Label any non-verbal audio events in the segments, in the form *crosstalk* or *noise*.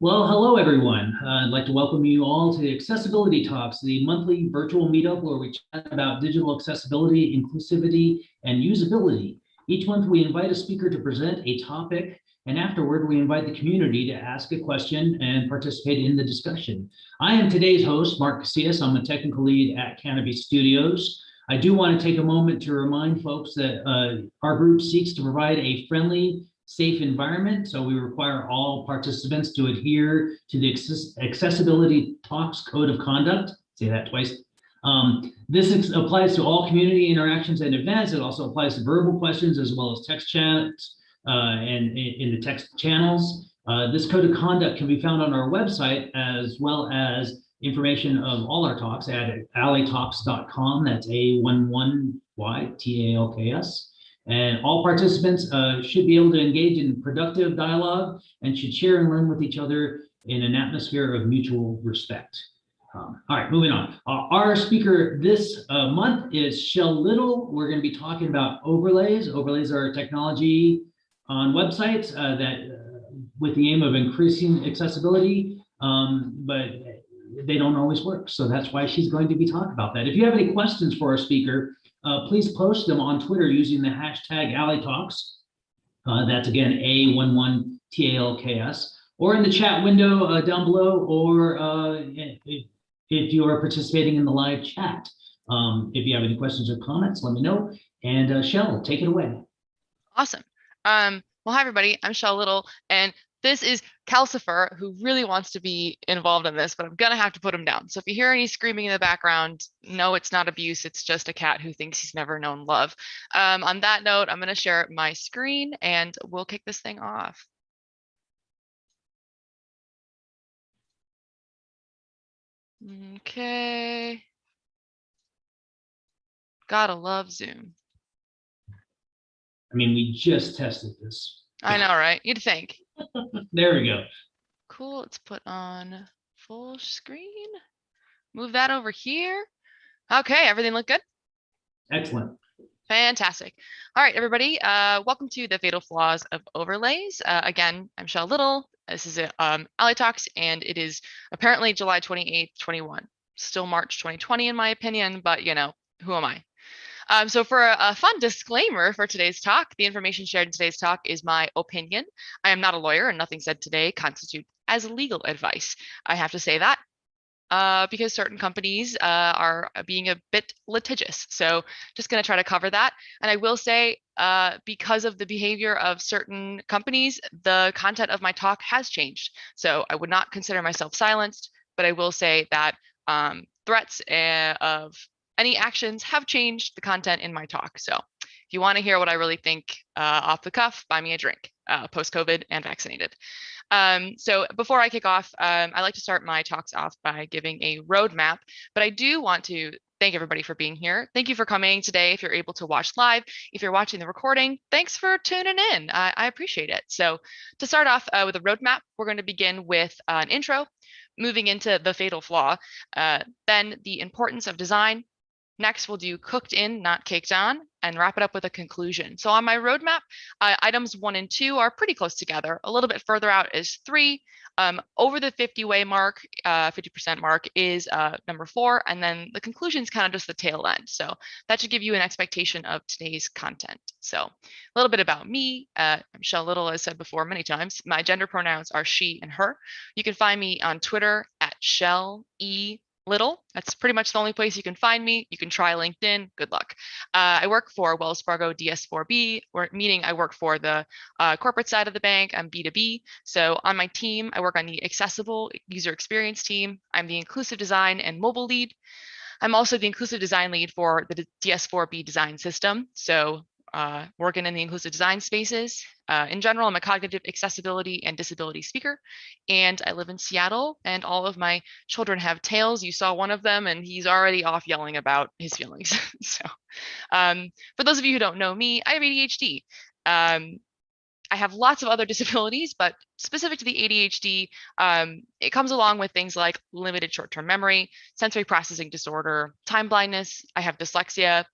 Well, hello, everyone. Uh, I'd like to welcome you all to Accessibility Talks, the monthly virtual meetup where we chat about digital accessibility, inclusivity, and usability. Each month, we invite a speaker to present a topic, and afterward, we invite the community to ask a question and participate in the discussion. I am today's host, Mark Casillas. I'm a technical lead at Canopy Studios. I do want to take a moment to remind folks that uh, our group seeks to provide a friendly, safe environment. So we require all participants to adhere to the Accessibility Talks Code of Conduct. Say that twice. Um, this applies to all community interactions and events. It also applies to verbal questions as well as text chats uh, and in the text channels. Uh, this code of conduct can be found on our website as well as information of all our talks at a11ytalks.com. That's A11Y-T-A-L-K-S. And all participants uh, should be able to engage in productive dialogue and should share and learn with each other in an atmosphere of mutual respect. Um, all right, moving on. Uh, our speaker this uh, month is Shell Little. We're going to be talking about overlays. Overlays are technology on websites uh, that, uh, with the aim of increasing accessibility, um, but they don't always work. So that's why she's going to be talking about that. If you have any questions for our speaker, uh, please post them on Twitter using the hashtag A11yTalks. Uh, that's again A11TALKS, or in the chat window uh, down below, or uh, if, if you are participating in the live chat. Um, if you have any questions or comments, let me know. And uh, Shell, take it away. Awesome. Um, well, hi, everybody. I'm Shell Little, and this is Calcifer, who really wants to be involved in this, but I'm gonna have to put him down. So if you hear any screaming in the background, no, it's not abuse. It's just a cat who thinks he's never known love. Um, on that note, I'm gonna share my screen and we'll kick this thing off. Okay. Gotta love Zoom. I mean, we just tested this. I know, right? You'd think. *laughs* there we go. Cool. Let's put on full screen. Move that over here. Okay, everything look good? Excellent. Fantastic. All right, everybody. Uh, welcome to the Fatal Flaws of Overlays. Uh, again, I'm Shell Little. This is um, A11y Talks, and it is apparently July 28th, 21. Still March 2020 in my opinion, but you know, who am I? Um, so for a, a, fun disclaimer for today's talk, the information shared in today's talk is my opinion. I am not a lawyer and nothing said today constitutes as legal advice. I have to say that uh, because certain companies uh, are being a bit litigious. So just going to try to cover that. And I will say, uh, because of the behavior of certain companies, the content of my talk has changed. So I would not consider myself silenced, but I will say that um, threats uh, of any actions have changed the content in my talk. So if you want to hear what I really think uh, off the cuff, buy me a drink, uh, post-COVID and vaccinated. Um, so before I kick off, um, I like to start my talks off by giving a roadmap, but I do want to thank everybody for being here. Thank you for coming today. If you're able to watch live, if you're watching the recording, thanks for tuning in. I, I appreciate it. So to start off uh, with a roadmap, we're going to begin with uh, an intro, moving into the fatal flaw, uh, then the importance of design, Next, we'll do cooked in, not caked on, and wrap it up with a conclusion. So on my roadmap, uh, items one and two are pretty close together. A little bit further out is three. Um, over the 50 way mark, 50% uh, mark is uh, number four. And then the conclusion is kind of just the tail end. So that should give you an expectation of today's content. So a little bit about me. Uh, I'm Shell Little, as said before many times. My gender pronouns are she and her. You can find me on Twitter at Shell E little. That's pretty much the only place you can find me. You can try LinkedIn. Good luck. Uh, I work for Wells Fargo DS4B, or meaning I work for the uh, corporate side of the bank. I'm B2B. So on my team, I work on the accessible user experience team. I'm the inclusive design and mobile lead. I'm also the inclusive design lead for the DS4B design system. So uh, working in the inclusive design spaces. Uh, in general, I'm a cognitive accessibility and disability speaker, and I live in Seattle, and all of my children have tails. You saw one of them, and he's already off yelling about his feelings. *laughs* so um, for those of you who don't know me, I have ADHD. Um, I have lots of other *laughs* disabilities, but specific to the ADHD, um, it comes along with things like limited short-term memory, sensory processing disorder, time blindness. I have dyslexia,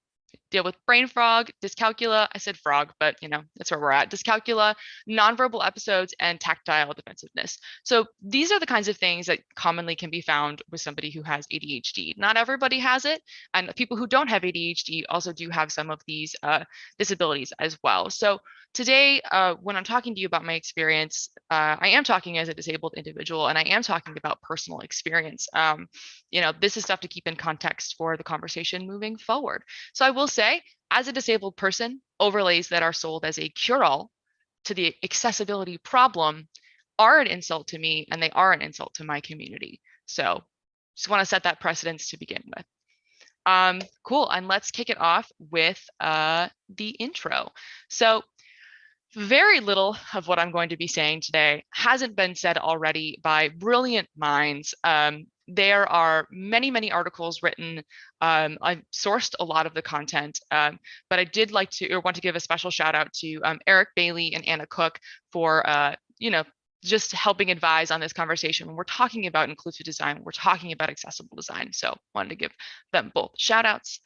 deal with brain frog, dyscalculia. I said frog, but you know, that's where we're at. Dyscalculia, nonverbal episodes, and tactile defensiveness. So these are the kinds of things that commonly can be found with somebody who has ADHD. Not everybody has it, and people who don't have ADHD also do have some of these uh, disabilities as well. So today, uh, when I'm talking to you about my experience, uh, I am talking as a disabled individual, and I am talking about personal experience. Um, you know, this is stuff to keep in context for the conversation moving forward. So I will say, as a disabled person, overlays that are sold as a cure-all to the accessibility problem are an insult to me, and they are an insult to my community. So just want to set that precedence to begin with. Um, cool, and let's kick it off with uh, the intro. So very little of what I'm going to be saying today hasn't been said already by brilliant minds. Um, there are many, many articles written. Um, I've sourced a lot of the content, um, but I did like to or want to give a special shout out to um, Eric Bailey and Anna Cook for, uh, you know, just helping advise on this conversation when we're talking about inclusive design, we're talking about accessible design. So wanted to give them both shout outs.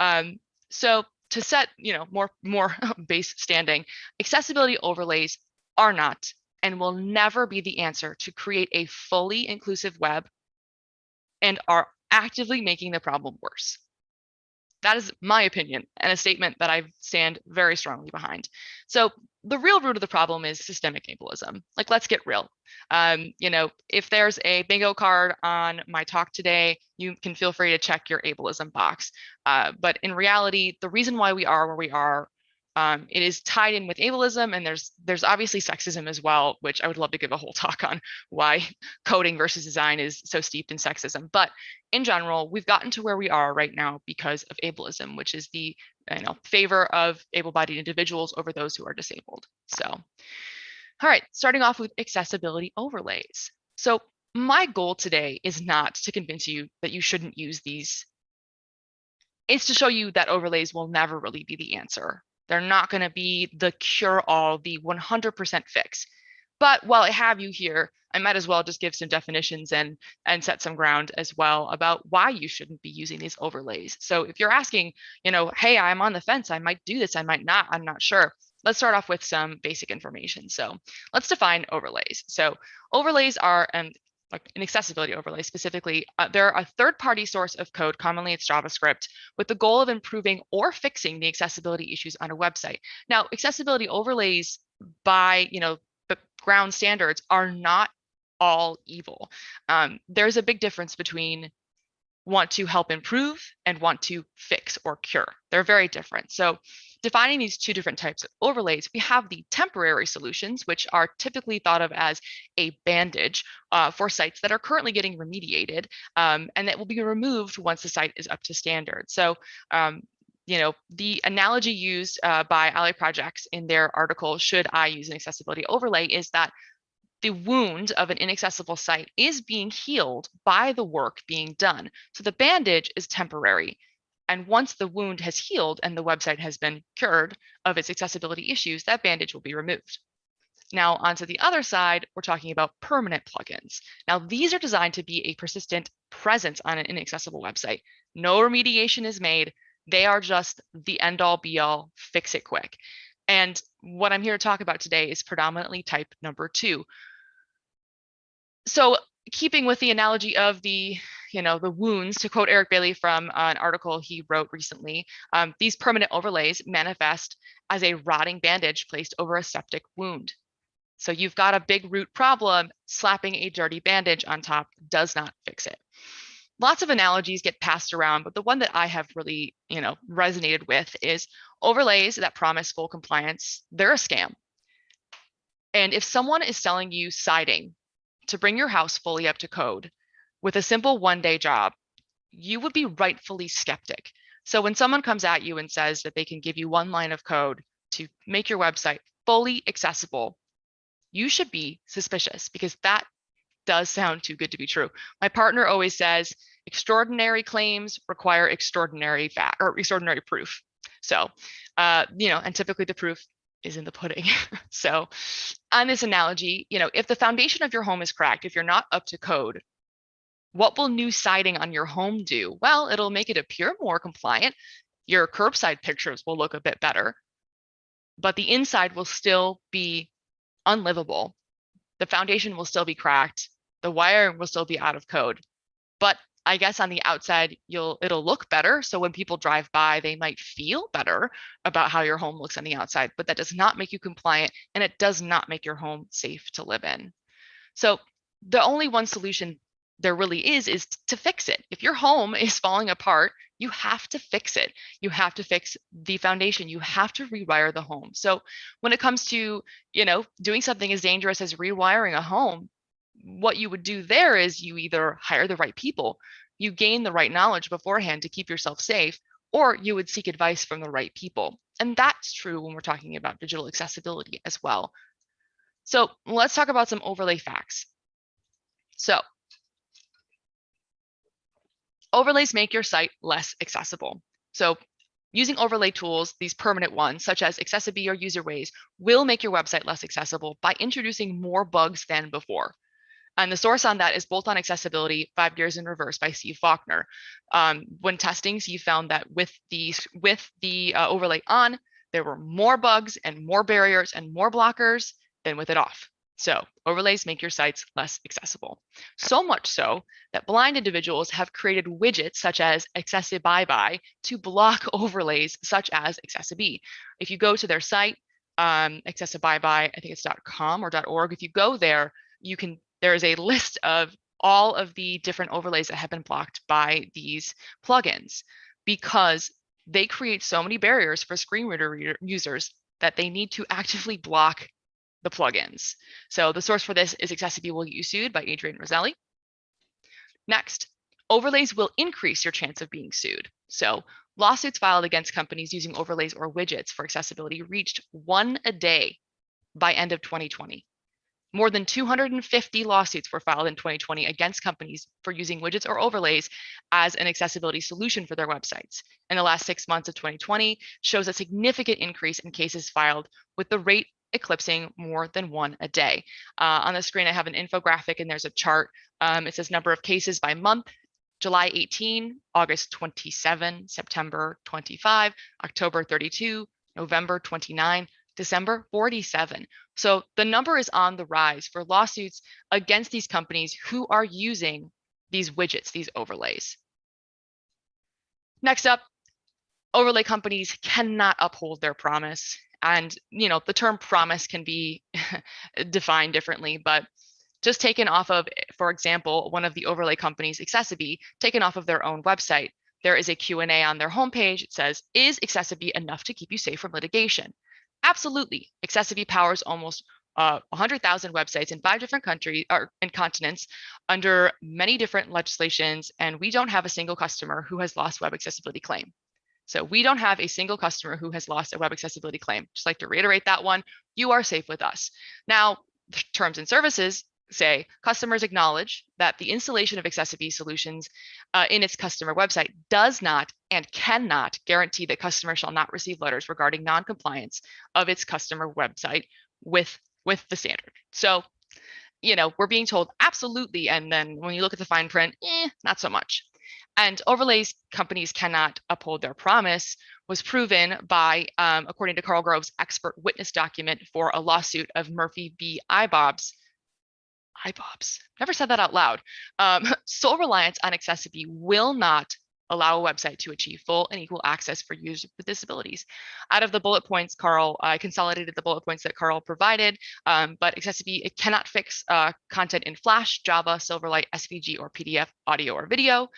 Um, so to set, you know, more, more *laughs* base standing, accessibility overlays are not and will never be the answer to create a fully inclusive web and are actively making the problem worse. That is my opinion and a statement that I stand very strongly behind. So the real root of the problem is systemic ableism. Like, let's get real. Um, you know, if there's a bingo card on my talk today, you can feel free to check your ableism box. Uh, but in reality, the reason why we are where we are um, it is tied in with ableism, and there's there's obviously sexism as well, which I would love to give a whole *laughs* talk on why *laughs* coding versus design is so steeped in sexism. But in general, we've gotten to where we are right now because of ableism, which is the you know favor of able-bodied individuals over those who are disabled. So, all right, starting off with accessibility overlays. So my goal today is not to convince you that you shouldn't use these. It's to show you that overlays will never really be the answer they're not going to be the cure all, the 100% fix. But while I have you here, I might as well just give some definitions and, and set some ground as well about why you shouldn't be using these overlays. So if you're asking, you know, hey, I'm on the fence, I might do this, I might not, I'm not sure. Let's start off with some basic information. So let's define overlays. So overlays are, and like an accessibility overlay specifically, uh, they're a third-party source of code, commonly it's JavaScript, with the goal of improving or fixing the accessibility issues on a website. Now, accessibility overlays by, you know, the ground standards are not all evil. Um, there's a big difference between want to help improve and want to fix or cure. They're very different. So defining these two different types of overlays, we have the temporary solutions, which are typically thought of as a bandage uh, for sites that are currently getting remediated um, and that will be removed once the site is up to standard. So um, you know, the analogy used uh, by A11Y Projects in their article, Should I Use an Accessibility Overlay, is that the wound of an inaccessible site is being healed by the work being done. So the bandage is temporary. And once the wound has healed and the website has been cured of its accessibility issues, that bandage will be removed. Now, onto the other side, we're talking about permanent plugins. Now, these are designed to be a persistent presence on an inaccessible website. No remediation is made. They are just the end all be all, fix it quick. And what I'm here to talk about today is predominantly type number two, so keeping with the analogy of the you know the wounds to quote eric bailey from an article he wrote recently um, these permanent overlays manifest as a rotting bandage placed over a septic wound. So you've got a big root problem slapping a dirty bandage on top does not fix it. Lots of analogies get passed around but the one that i have really you know resonated with is overlays that promise full compliance they're a scam. And if someone is selling you siding to bring your house fully up to code with a simple one day job, you would be rightfully skeptic. So when someone comes at you and says that they can give you one line of code to make your website fully accessible, you should be suspicious because that does sound too good to be true. My partner always says extraordinary claims require extraordinary fact or extraordinary proof. So, uh, you know, and typically the proof is in the pudding. *laughs* so on this analogy, you know, if the foundation of your home is cracked, if you're not up to code, what will new siding on your home do? Well, it'll make it appear more compliant. Your curbside pictures will look a bit better, but the inside will still be unlivable. The foundation will still be cracked. The wiring will still be out of code. But I guess on the outside, you'll it'll look better. So when people drive by, they might feel better about how your home looks on the outside, but that does not make you compliant and it does not make your home safe to live in. So the only one solution there really is is to fix it. If your home *laughs* is falling apart, you have to fix it. You have to fix the foundation. You have to rewire the home. So when it comes to, you know, doing something as dangerous as rewiring a home, what you would do there is you either hire the right people, you gain the right knowledge beforehand to keep yourself safe, or you would seek advice from the right people. And that's true when we're talking about digital accessibility as well. So let's talk about some overlay facts. So overlays make your site less accessible. So using overlay tools, these permanent ones, such as accessiBe or UserWays, will make your website less accessible by introducing more bugs than before. And the source on that is both on accessibility, five years in reverse by Steve Faulkner. Um, when testing, he found that with the, with the uh, overlay on, there were more bugs and more barriers and more blockers than with it off. So overlays make your sites less accessible. So much so that blind individuals have created widgets such as AccessiByeBye to block *laughs* overlays such as accessiBe. If you go to their site, um, AccessiByeBye, I think it's .com or .org, if you go there, you can, there is a list of all of the different overlays that have been blocked by these plugins because they create so many barriers for screen reader users that they need to actively block the plugins. So the source for this is accessiBe Will Get You Sued by Adrian Roselli. Next, overlays will increase your chance of being sued. So lawsuits filed against companies using overlays or widgets for accessibility reached one a day by end of 2020. More than 250 lawsuits were filed in 2020 against companies for using widgets or overlays as an accessibility solution for their websites. And the last six months of 2020 shows a significant increase in cases filed with the rate eclipsing more than one a day. Uh, on the screen, I have an infographic and there's a chart. Um, it says number of cases by month, July 18, August 27, September 25, October 32, November 29, December 47. So the number is on the rise for lawsuits against these companies who are using these widgets, these overlays. Next up, overlay companies cannot uphold their promise and you know the term promise can be *laughs* defined differently but just taken off of for example one of the overlay companies accessiBe taken off of their own website there is a q&a on their homepage it says is accessiBe enough to keep you safe from litigation absolutely accessiBe powers almost uh, 100,000 websites in five different countries or in continents under many different legislations, and we don't have a single customer who has lost web accessibility claim. So we don't have a single customer who has lost a web accessibility claim. Just like to reiterate that one, you are safe with us. Now, terms and services say customers acknowledge that the installation of accessiBe solutions uh, in its customer website does not and cannot guarantee that customers shall not receive letters regarding non-compliance of its customer website with with the standard. So, you know, we're being told absolutely, and then when you look at the fine print, eh, not so much. And overlays companies cannot uphold their promise was proven by, um, according to Karl Groves' expert witness document for a lawsuit of Murphy v. Eyebobs. Eyebobs, never said that out loud. Um, *laughs* sole reliance on accessiBe will not allow a website to achieve full and equal access for users with disabilities. Out of the bullet points, Karl, I consolidated the bullet points that Karl provided, um, but accessiBe, it cannot fix uh, content in Flash, Java, Silverlight, SVG, or PDF, audio, or video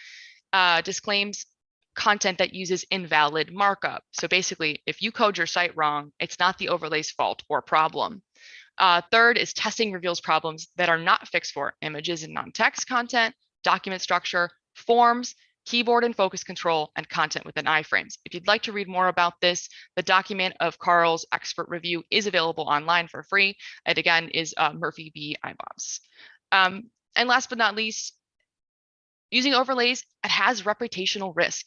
uh, disclaims content that uses invalid markup. So basically, if you code your site wrong, it's not the overlay's fault or problem. Uh, third is testing reveals problems that are not fixed for images and non-text content, document structure, forms, keyboard and focus control, and content within iframes. If you'd like to read more about this, the document of Karl's expert review is available online for free. It again is uh, Murphy B. Eyebobs. Um, and last but not least, Using overlays, it has reputational risk.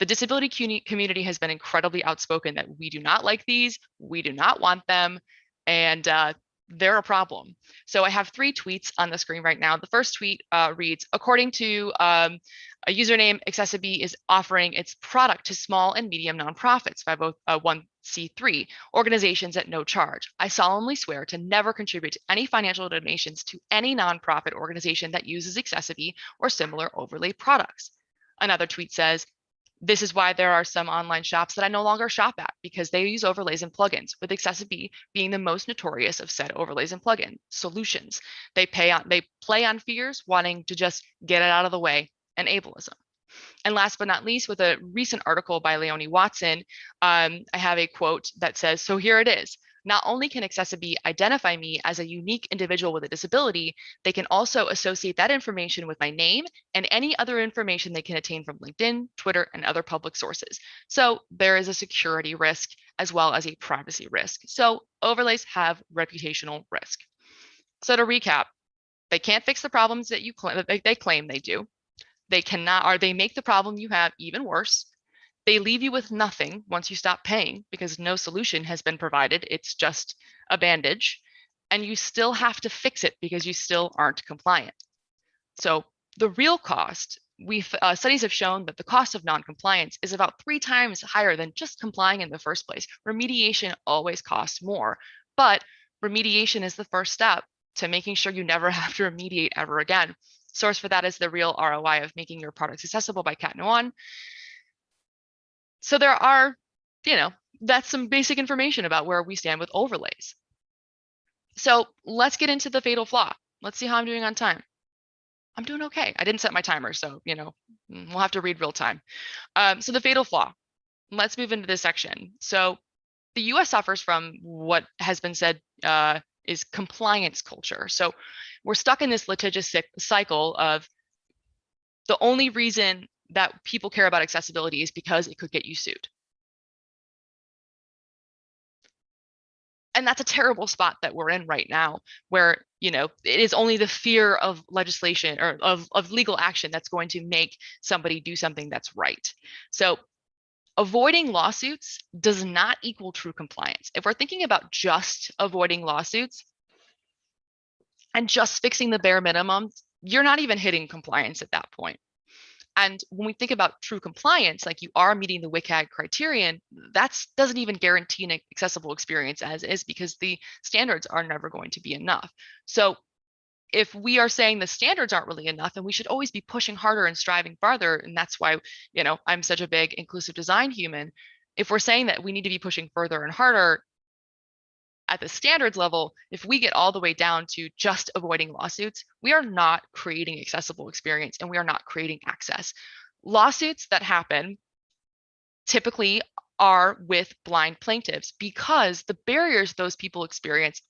The disability community has been incredibly outspoken that we do not like these, we do not want them, and uh, they're a problem. So I have three tweets on the screen right now. The first tweet uh, reads, according to um, a username, accessiBe is offering its product to small and medium nonprofits, 501c3 organizations at no charge. I solemnly swear to never contribute to any financial donations to any nonprofit organization that uses accessiBe or similar overlay products. Another tweet says, this is why there are some online shops that I no longer shop at because they use overlays and plugins, with accessiBe being the most notorious of said overlays and plugin solutions. They pay on they play on fears, wanting to just get it out of the way, and ableism. And last but not least, with a recent article by Leonie Watson, um, I have a quote that says, so here it is. Not only can accessiBe identify me as a unique individual with a disability, they can also associate that information with my name and any other information they can attain from LinkedIn, Twitter, and other public sources. So there is a security risk as well as a privacy risk. So overlays have reputational risk. So to recap, they can't fix the problems that you claim that they claim they do. They cannot, or they make the problem you have even worse. They leave you with nothing once you stop paying because no solution has been provided. It's just a bandage. And you still have to fix it because you still aren't compliant. So the real cost, we've uh, studies have shown that the cost of non-compliance is about three times higher than just complying in the first place. Remediation always costs more, but remediation is the first step to making sure you never *laughs* have to remediate ever again. Source for that is the real ROI of making your products accessible by Cat Nuon so there are, you know, that's some basic information about where we stand with overlays. So let's get into the fatal flaw. Let's see how I'm doing on time. I'm doing okay. I didn't set my timer, so, you know, mm, we'll have to read real time. Um, so the fatal flaw, let's move into this section. So the US suffers from what has been said uh, is compliance culture. So we're stuck in this litigious cycle of the only reason that people care about accessibility is because it could get you sued. And that's a terrible spot that we're in right now, where you know it is only the fear of legislation or of, of legal action that's going to make somebody do something that's right. So avoiding lawsuits does not equal true compliance. If we're thinking about just avoiding lawsuits and just fixing the bare minimum, you're not even hitting compliance at that point. And when we think about true compliance, like you are meeting the WCAG criterion, that doesn't even guarantee an accessible experience as is because the standards are never going to be enough. So if we are saying the standards aren't really enough and we should always be pushing harder and striving farther, and that's why, you know, I'm such a big inclusive design human. If we're saying that we need to be pushing further and harder, at the standards level, if we get all the way down to just avoiding lawsuits, we are not creating accessible experience and we are not creating access. Lawsuits that happen typically are with blind plaintiffs because the barriers those people experience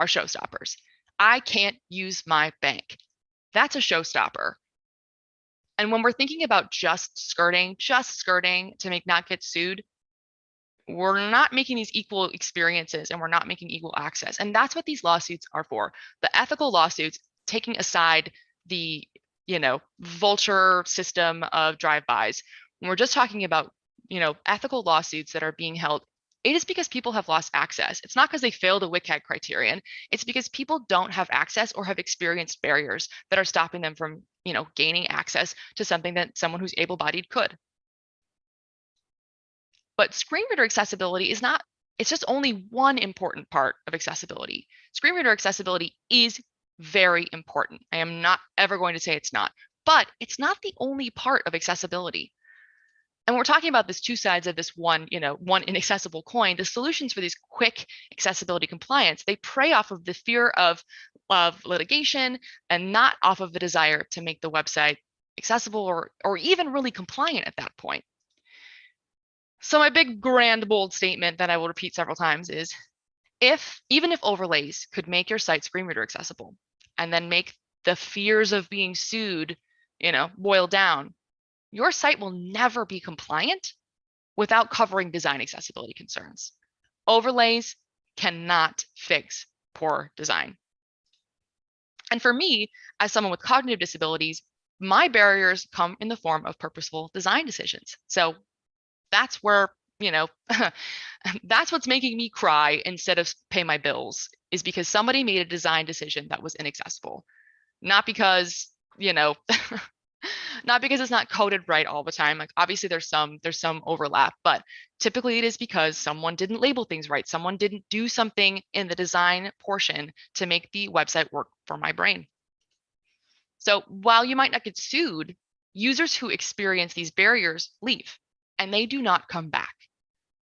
are showstoppers. I can't use my bank. That's a showstopper. And when we're thinking about just skirting, just skirting to make not get sued, we're not making these equal experiences and we're not making equal access. And that's what these lawsuits are for. The ethical lawsuits taking aside the, you know, vulture system of drive-bys. When we're just talking about, you know, ethical lawsuits that are being held, it is because people have lost access. It's not because they failed the WCAG criterion. It's because people don't have access or have experienced barriers that are stopping them from, you know, gaining access to something that someone who's able-bodied could. But screen reader accessibility is not, it's just only one important part of accessibility. Screen reader accessibility is very important. I am not ever going to say it's not, but it's not the only part of accessibility. And we're talking about this two sides of this one, you know, one inaccessible coin. The solutions for these quick accessibility compliance, they prey off of the fear of, of litigation and not off of the desire to make the website accessible or, or even really compliant at that point. So my big grand bold statement that I will repeat several times is if even if overlays could make your site screen reader accessible and then make the fears of being sued, you know, boil down, your site will never be compliant without covering design accessibility concerns. Overlays cannot fix poor design. And for me, as someone with cognitive disabilities, my barriers come in the form of purposeful design decisions. So that's where you know *laughs* That's what's making me cry instead of pay my bills is because somebody made a design decision that was inaccessible. Not because, you know, *laughs* not because it's not coded right all the time. Like obviously there's some there's some overlap, but typically it is because someone didn't label things right. Someone didn't do something in the design portion to make the website work for my brain. So while you might not get sued, users who experience these barriers leave and they do not come back.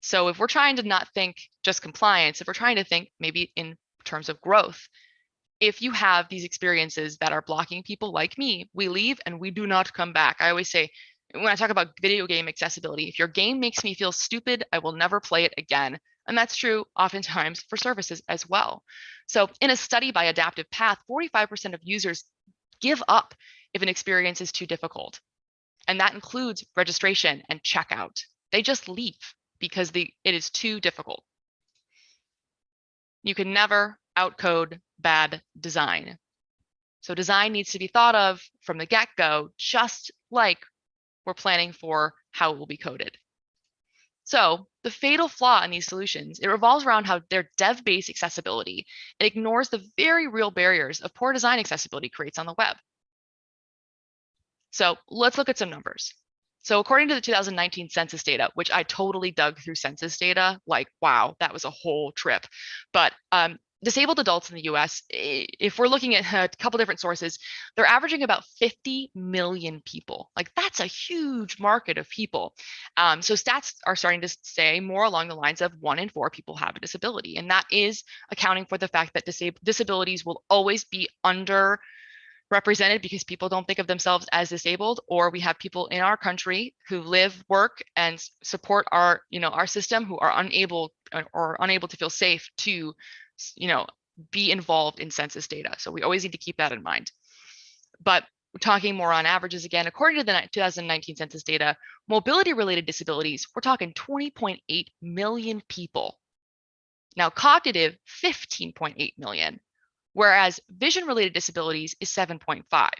So if we're trying to not think just compliance, if we're trying to think maybe in terms of growth, if you have these experiences that are blocking people like me, we leave and we do not come back. I always say, when I talk about video game accessibility, if your game makes me feel stupid, I will never play it again. And that's true oftentimes for services as well. So in a study by Adaptive Path, 45% of users give up if an experience is too difficult. And that includes registration and checkout. They just leave because the, it is too difficult. You can never outcode bad design. So design needs to be thought of from the get-go, just like we're planning for how it will be coded. So the fatal flaw in these solutions, it revolves around how their dev-based accessibility. It ignores the very real barriers of poor design accessibility creates on the web. So let's look at some numbers. So according to the 2019 census data, which I totally dug through census data, like, wow, that was a whole trip. But um, disabled adults in the US, if we're looking at *laughs* a couple different sources, they're averaging about 50 million people. Like that's a huge market of people. Um, so stats are starting to say more along the lines of one in four people have a disability. And that is accounting for the fact that disab disabilities will always be under represented because people don't think of themselves as disabled or we have people in our country who live work and support our you know our system who are unable or unable to feel safe to you know be involved in census data. So we always need to keep that in mind. But talking more on averages again according to the 2019 census data mobility related disabilities we're talking 20.8 million people. Now cognitive 15.8 million whereas vision related disabilities is 7.5.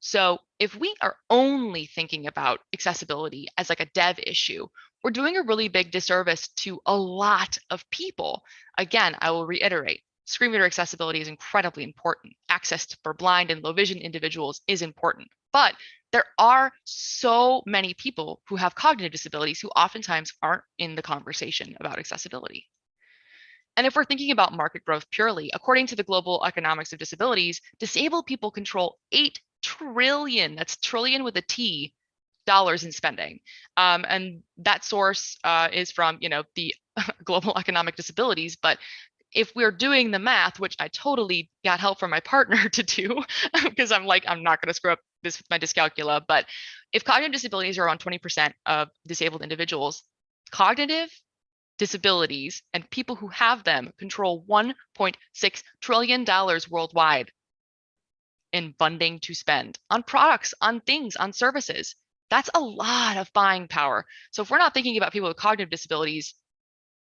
So if we are only thinking about accessibility as like a dev issue, we're doing a really big disservice to a lot of people. Again, I will reiterate, screen reader accessibility is incredibly important. Access for blind and low vision individuals is important, but there are so many people who have cognitive disabilities who oftentimes aren't in the conversation about accessibility. And if we're thinking about market growth purely, according to the global economics of disabilities, disabled people control 8 trillion, that's trillion with a T, dollars in spending. Um, and that source uh, is from, you know, the *laughs* global economic disabilities, but if we're doing the math, which I totally got help from my partner *laughs* to do, because I'm like, I'm not going to screw up this with my dyscalculia, but if cognitive disabilities are around 20% of disabled individuals, cognitive disabilities and people who have them control $1.6 trillion worldwide in funding to spend on products, on things, on services. That's a lot of buying power. So if we're not thinking about people with cognitive disabilities,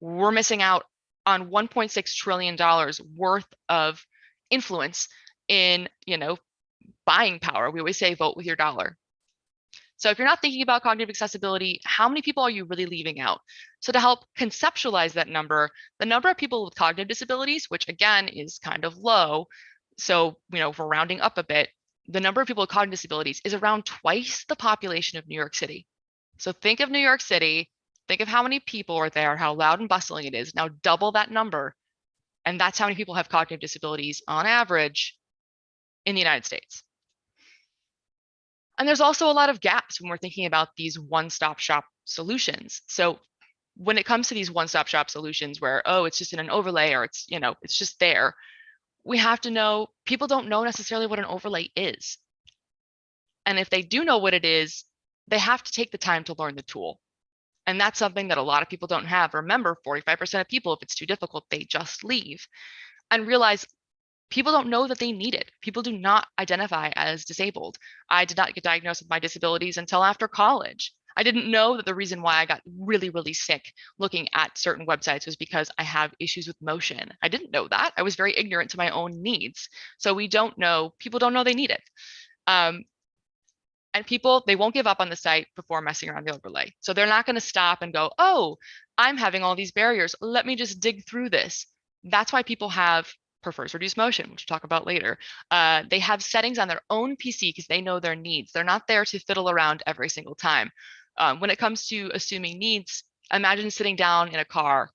we're missing out on $1.6 trillion worth of influence in, you know, buying power. We always say vote with your dollar. So if you're not thinking about cognitive accessibility, how many people are you really leaving out? So to help conceptualize that number, the number of people with cognitive disabilities, which again is kind of low, so you know, if we're rounding up a bit, the number of people with cognitive disabilities is around twice the population of New York City. So think of New York City, think of how many people are there, how loud and bustling it is. Now double that number, and that's how many people have cognitive disabilities on average in the United States. And there's also a lot of gaps when we're thinking about these one-stop shop solutions. So when it comes to these one-stop shop solutions where, oh, it's just in an overlay or it's, you know, it's just there, we have to know people don't know necessarily what an overlay is. And if they do know what it is, they have to take the time to learn the tool. And that's something that a lot of people don't have. Remember, 45% of people, if it's too difficult, they just leave and realize people don't know that they need it. People do not identify as disabled. I did not get diagnosed with my disabilities until after college. I didn't know that the reason why I got really, really sick looking at certain websites was because I have issues with motion. I didn't know that. I was very ignorant to my own needs. So we don't know, people don't know they need it. Um, And people, they won't give up on the site before messing around the overlay. So they're not going to stop and go, oh, I'm having all these barriers. Let me just dig through this. That's why people have prefers reduced motion, which we'll talk about later. Uh, they have settings on their own PC because they know their needs. They're not there to fiddle around every single time. Um, when it comes to assuming needs, imagine sitting down in a car.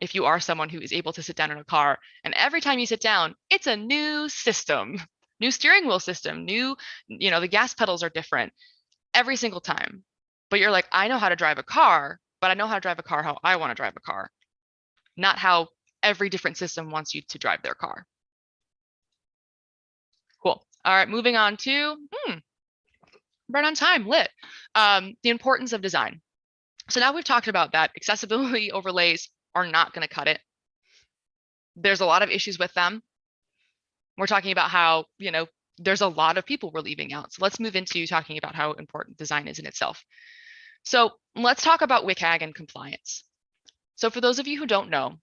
If you are someone who is able to sit down in a car, and every time you sit down, it's a new system, *laughs* new steering wheel system, new, you know, the gas pedals are different every single time. But you're like, I know how to drive a car, but I know how to drive a car how I want to drive a car, not how every different system wants you to drive their car. Cool. All right, moving on to, hmm, right on time, lit. Um, the importance of design. So now we've talked about that accessibility *laughs* overlays are not going to cut it. There's a lot of issues with them. We're talking about how, you know, there's a lot of people we're leaving out. So let's move into talking about how important design is in itself. So let's talk about WCAG and compliance. So for those of you who don't know,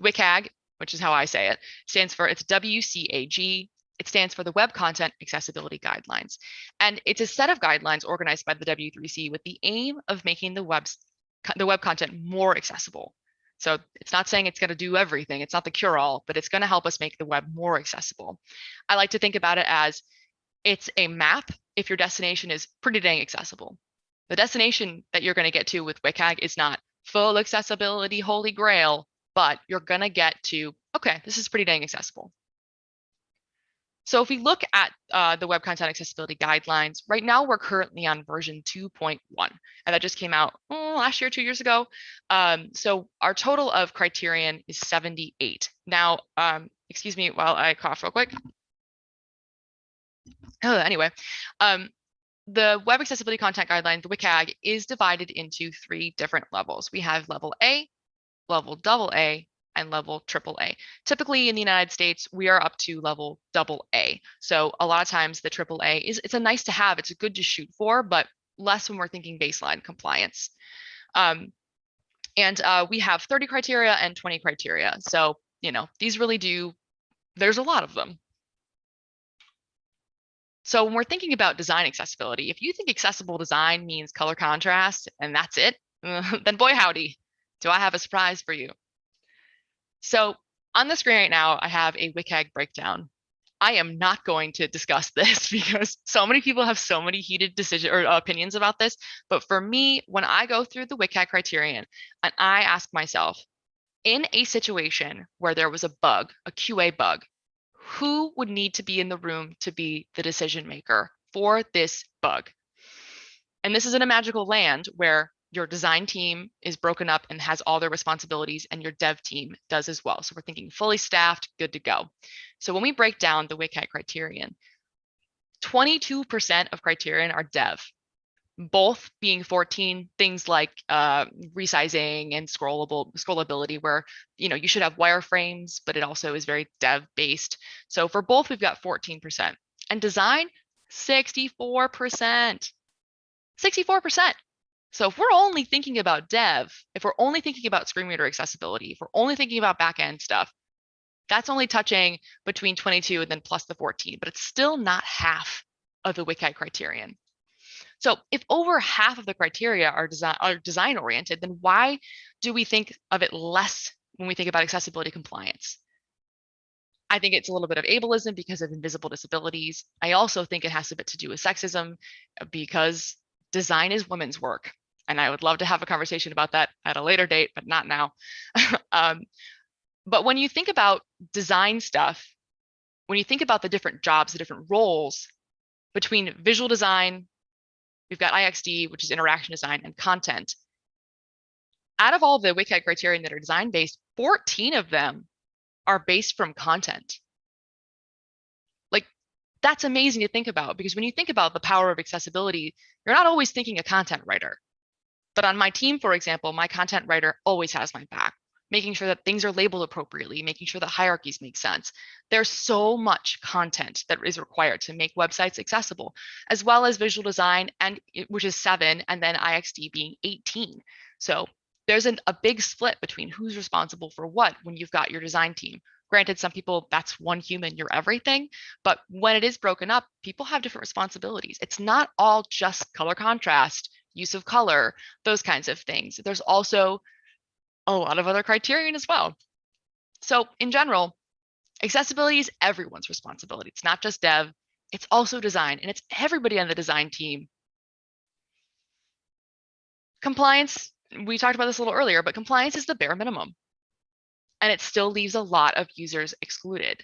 WCAG, which is how I say it, stands for it's WCAG. It stands for the Web Content Accessibility Guidelines. And it's a set of guidelines organized by the W3C with the aim of making the web's the web content more accessible. So it's not saying it's going to do everything. It's not the cure all, but it's going to help us make the web more accessible. I like to think about it as it's a map if your destination is pretty dang accessible. The destination that you're going to get to with WCAG is not full accessibility, holy grail, but you're going to get to, okay, this is pretty dang accessible. So if we look at uh, the Web Content Accessibility Guidelines, right now we're currently on version 2.1, and that just came out oh, last year, two years ago. Um, so our total of criterion is 78. Now, um, excuse me while I cough real quick. Oh, anyway, um, the Web Accessibility Content Guideline, the WCAG, is divided into three different levels. We have level A, level double A, and level triple A. Typically in the United States, we are up to level double A. So a lot of times the triple A is it's a nice to have, it's a good to shoot for, but less when we're thinking baseline compliance. Um, and uh, we have 30 criteria and 20 criteria. So, you know, these really do, there's a lot of them. So when we're thinking about design accessibility, if you think accessible design means color contrast and that's it, *laughs* then boy howdy, do I have a surprise for you. So on the screen right now, I have a WCAG breakdown. I am not going to discuss *laughs* this because so many people have so many heated decisions or opinions about this. But for me, when I go through the WCAG criterion and I ask myself, in a situation where there was a bug, a QA bug, who would need to be in the room to be the decision maker for this bug? And this is in a magical land where your design team is broken up and has all their responsibilities and your dev team does as well. So we're thinking fully staffed, good to go. So when we break down the WCAG criterion, 22% of criterion are dev, both being 14 things like uh, resizing and scrollable scrollability, where you know you should have wireframes, but it also is very dev based. So for both, we've got 14%. And design, 64%. 64%. So if we're only thinking about dev, if we're only thinking about screen reader accessibility, if we're only thinking about backend stuff, that's only touching between 22 and then plus the 14, but it's still not half of the WCAG criterion. So if over half of the criteria are design are design oriented, then why do we think of it less when we think about accessibility compliance? I think it's a little bit of ableism because of invisible disabilities. I also think it has a bit to do with sexism uh, because design is women's work and I would love to have a conversation about that at a later date, but not now. *laughs* um, but when you think about design stuff, when you think about the different jobs, the different roles between visual design, we've got IXD, which is interaction design, and content. Out of all the WCAG criterion that are design based, 14 of them are based from content. Like that's amazing to think about because when you think about the power of accessibility, you're not always thinking a content writer. But on my team, for example, my content writer always has my back, making sure that things are labeled appropriately, making sure that hierarchies make sense. There's so much content that is required to make websites accessible, as well as visual design, and which is seven, and then IXD being 18. So there's an, a big split between who's responsible for what when you've got your design team. Granted, some people, that's one human, you're everything. But when it is broken up, people have different responsibilities. It's not all just color contrast, use of color, those kinds of things. There's also a lot of other criterion as well. So in general, accessibility is everyone's responsibility. It's not just dev, it's also design, and it's everybody on the design team. Compliance, we talked about this a little earlier, but compliance is the bare minimum. And it still leaves a lot of users excluded.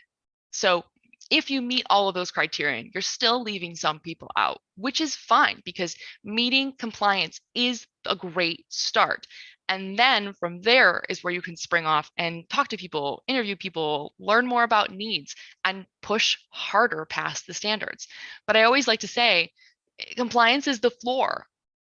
So if you meet all of those criterion, you're still leaving some people out, which is fine because meeting compliance is a great start. And then from there is where you can spring off and talk to people, interview people, learn more about needs, and push harder past the standards. But I always like to say eh, compliance is the floor.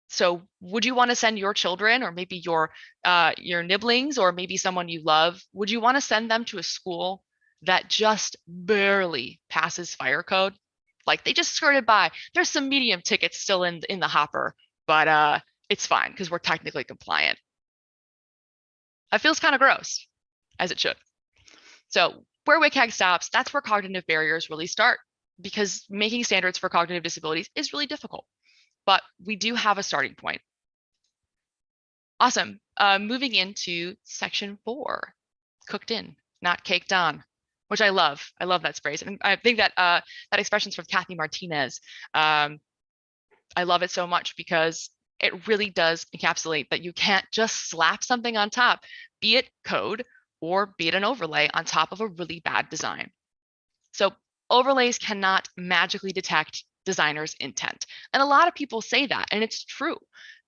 So would you want to send your children or maybe your uh, your nibblings or maybe someone you love, would you want to send them to a school that just barely passes fire code? Like they just skirted by. There's some medium tickets still in in the hopper, but uh, it's fine because we're technically compliant. That feels kind of gross, as it should. So where WCAG stops, that's where cognitive barriers really start because making standards for cognitive disabilities is really difficult, but we do have a starting point. Awesome. Uh, moving into section four, cooked in, not caked on, which I love. I love that phrase. And I think that uh, that expression's from Kathy Martinez. Um, I love it so much because it really does encapsulate that you can't just slap something on top, be it code or be it an overlay on top of a really bad design. So overlays cannot magically detect designers intent. And a lot of people say that, and it's true.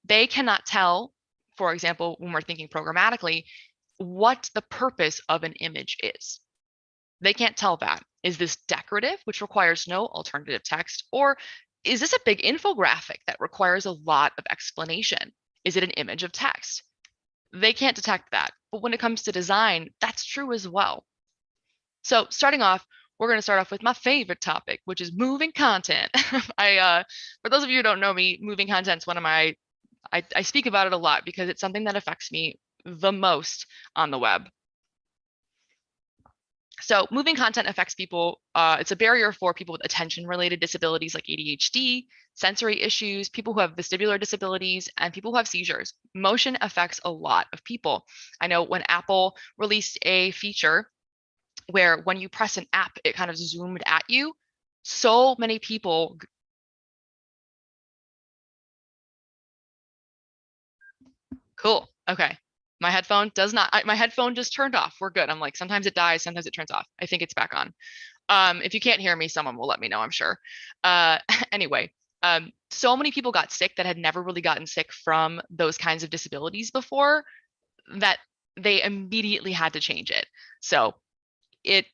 They cannot tell, for example, when we're thinking programmatically, what the purpose of an image is. They can't tell that. Is this decorative, which requires no alternative text, or is this a big infographic that requires a lot of explanation? Is it an image of text? They can't detect that. But when it comes to design, that's true as well. So starting off, we're going to start off with my favorite topic, which is moving content. *laughs* I, uh, for those of you who don't know me, moving content is one of my, I, I speak about it a lot because it's something that affects me the most on the web. So moving content affects people. Uh, it's a barrier for people with attention related disabilities like ADHD, sensory issues, people who have vestibular disabilities, and people who have seizures. Motion affects a lot of people. I know when Apple released a feature where when you press an app, it kind of zoomed at you, so many people Cool. Okay my headphone does not I, my headphone just turned off we're good i'm like sometimes it dies sometimes it turns off i think it's back on. Um if you can't hear me someone will let me know i'm sure. Uh *laughs* anyway um so many people got sick that had never really gotten sick from those kinds of disabilities before that they immediately had to change it. So it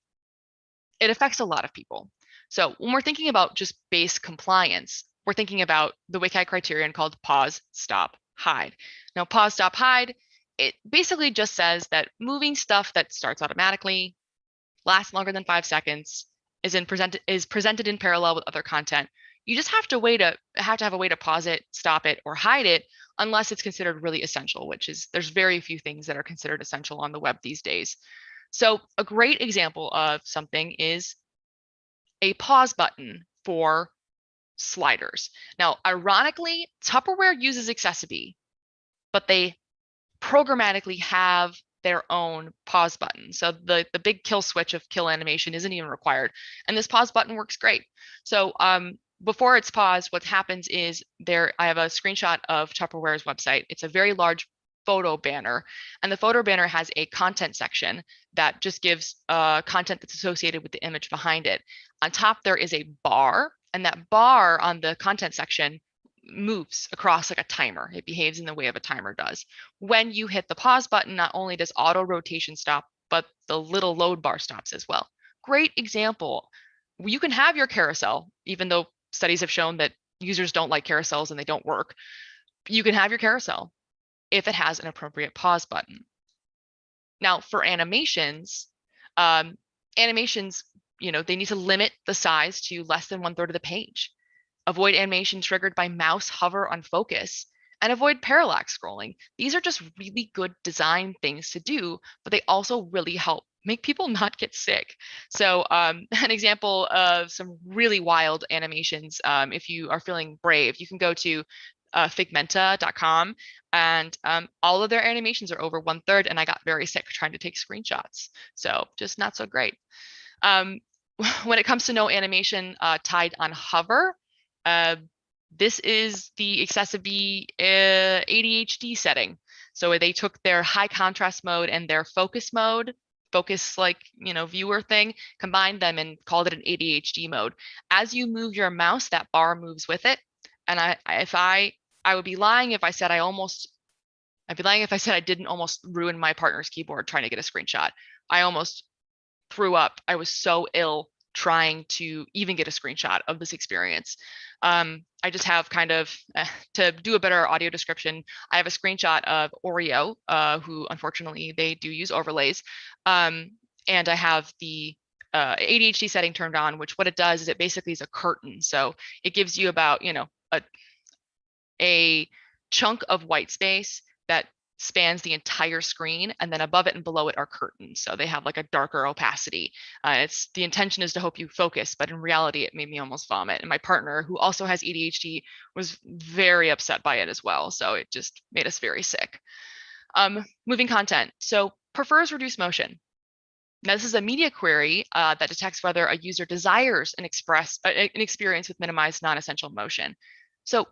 it affects a lot of people. So when we're thinking about just base compliance we're thinking about the WCAG criterion called pause stop hide. Now pause stop hide it basically just says that moving stuff that starts automatically, lasts longer than five seconds, is in presented is presented in parallel with other content. You just have to wait to have to have a way to pause it, stop it, or hide it unless it's considered really essential, which is there's very few things that are considered essential on the web these days. So a great example of something is a pause button for sliders. Now, ironically, Tupperware uses accessiBe, but they programmatically have their own pause button. So the, the big kill switch of kill animation isn't even required. And this pause button works great. So um, before it's paused, what happens is there, I have a screenshot of Tupperware's website. It's a very large photo banner and the photo banner has a content section that just gives uh, content that's associated with the image behind it. On top, there is a bar and that bar on the content section moves across like a timer. It behaves in the way of a timer does. When you hit the pause button, not only does auto rotation stop, but the little load bar stops as well. Great example. You can have your carousel, even though studies have shown that users don't like carousels and they don't work. You can have your carousel if it has an appropriate pause button. Now for animations, um, animations, you know, they need to limit the size to less than one third of the page avoid animation triggered by mouse hover on focus, and avoid parallax scrolling. These are just really good design things to do, but they also really help make people *laughs* not get sick. So um, *laughs* an example of some really wild animations, um, if you are feeling brave, you can go to uh, figmenta.com and um, all of their animations are over one third and I got very sick trying to take screenshots. So just not so great. Um, *laughs* when it comes to no animation uh, tied on hover, uh, this is the accessiBe uh, ADHD setting. So they took their high contrast mode and their focus mode, focus like, you know, viewer thing, combined them and called it an ADHD mode. As you move your mouse, that bar moves with it. And I, if I, I would be lying if I said I almost, I'd be lying if I said I didn't almost ruin my partner's keyboard trying to get a screenshot. I almost threw up. I was so ill trying to even get a screenshot of this experience. Um, I just have kind of, uh, to do a better audio description, I have a screenshot of Oreo, uh, who unfortunately they do use overlays. Um, and I have the uh, ADHD setting turned on, which what it does is it basically is a curtain. So it gives you about, you know, a, a chunk of white space that spans the entire screen and then above it and below it are curtains so they have like a darker opacity. Uh, it's the intention is to hope you focus but in reality it made me almost vomit and my partner who also has adhd was very upset by it as well so it just made us very sick. Um, moving content so prefers reduced motion. Now this is a media query uh, that detects whether a user desires an express uh, an experience with minimized non-essential motion. So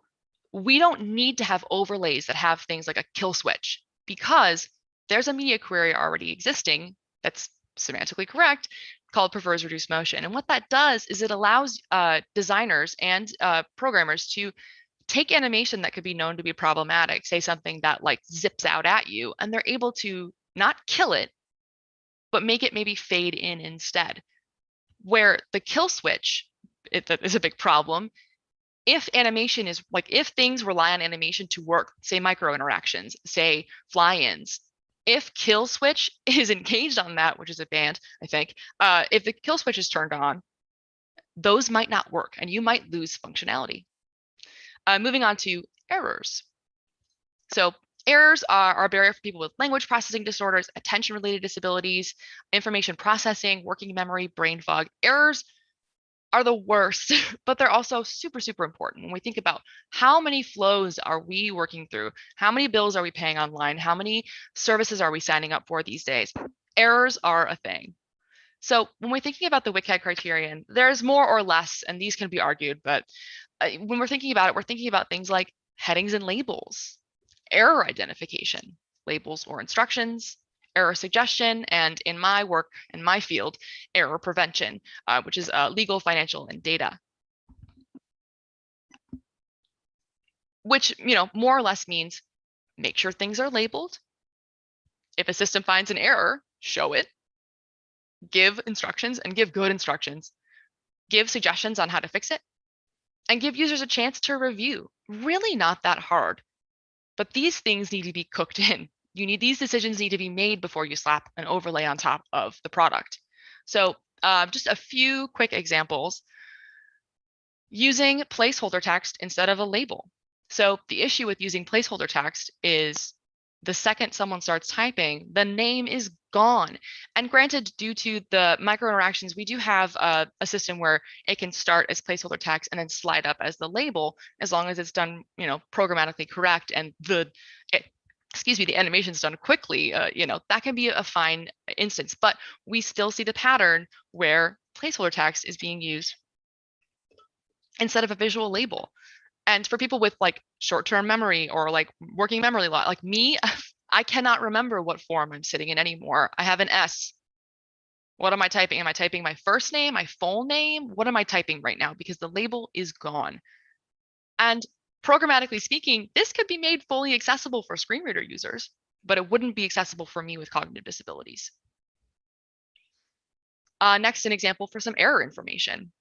we don't need to have overlays that have things like a kill switch because there's a media query already existing that's semantically correct called prefers reduced motion. And what that does is it allows uh, designers and uh, programmers to take animation that could be known to be problematic, say something that like zips out at you, and they're able to not kill it, but make it maybe fade in instead. Where the kill switch it, is a big problem if animation is like if things rely on animation to work, say micro interactions, say fly-ins, if kill switch *laughs* is engaged on that, which is a band, I think, uh, if the kill switch is turned on, those might not work and you might lose functionality. Uh, moving on to errors. So errors are, are a barrier for people with language processing disorders, attention related disabilities, information processing, working memory, brain fog. Errors are the worst, *laughs* but they're also super, super important. When we think about how many flows are we working through, how many bills are we paying online, how many services are we signing up for these days, errors are a thing. So when we're thinking about the WCAG criterion, there's more or less, and these can be argued, but uh, when we're thinking about it, we're thinking about things like headings and labels, error identification, labels or instructions, error suggestion, and in my work, in my field, error prevention, uh, which is uh, legal, financial, and data. Which, you know, more or less means make sure things are labeled. If a system finds an error, show it, give instructions and give good instructions, give suggestions on how to fix it, and give users a chance to review. Really not that hard, but these things need to be cooked *laughs* in you need these decisions need to be made before you slap an overlay on top of the product. So uh, just a few quick examples. Using placeholder text instead of a label. So the issue with using placeholder text is the second someone starts typing, the name is gone. And granted, due to the micro interactions, we do have a, a, system where it can start as placeholder text and then slide up as the label, as long as it's done, you know, programmatically correct and the it, excuse me, the animation's done quickly, uh, you know, that can be a fine instance, but we still see the pattern where placeholder text is being used instead of a visual label. And for people with like short-term memory or like working memory lot, like me, *laughs* I cannot remember what form I'm sitting in anymore. I have an S. What am I typing? Am I typing my first name, my full name? What am I typing right now? Because the label is gone. And programmatically speaking, this could be made fully accessible for screen reader users, but it wouldn't be accessible for me with cognitive disabilities. Uh, next, an example for some error information.